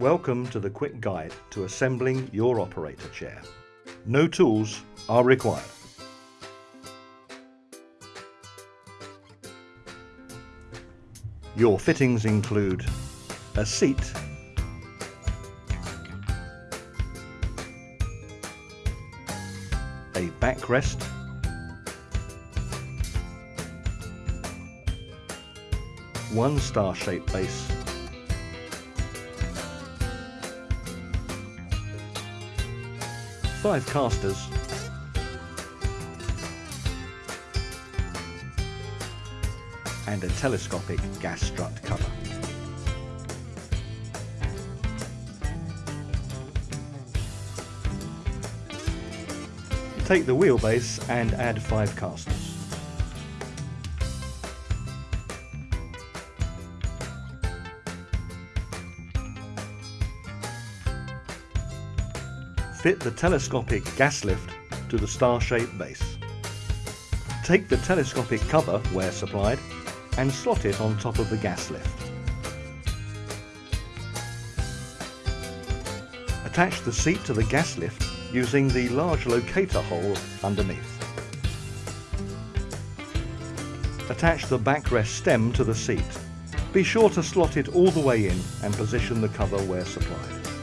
Welcome to the quick guide to assembling your operator chair. No tools are required. Your fittings include a seat, a backrest, one star-shaped base, five casters, and a telescopic gas strut cover. Take the wheelbase and add five casters. Fit the telescopic gas lift to the star-shaped base. Take the telescopic cover, where supplied, and slot it on top of the gas lift. Attach the seat to the gas lift using the large locator hole underneath. Attach the backrest stem to the seat. Be sure to slot it all the way in and position the cover where supplied.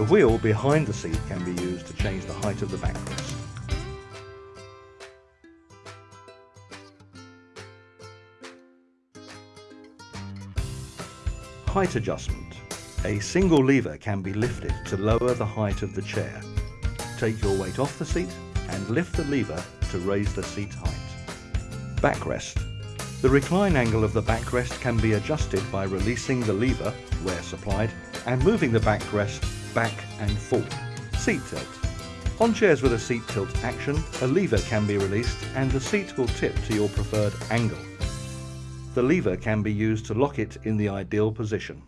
The wheel behind the seat can be used to change the height of the backrest. Height adjustment. A single lever can be lifted to lower the height of the chair. Take your weight off the seat and lift the lever to raise the seat height. Backrest. The recline angle of the backrest can be adjusted by releasing the lever, where supplied, and moving the backrest back and forth. Seat tilt. On chairs with a seat tilt action, a lever can be released and the seat will tip to your preferred angle. The lever can be used to lock it in the ideal position.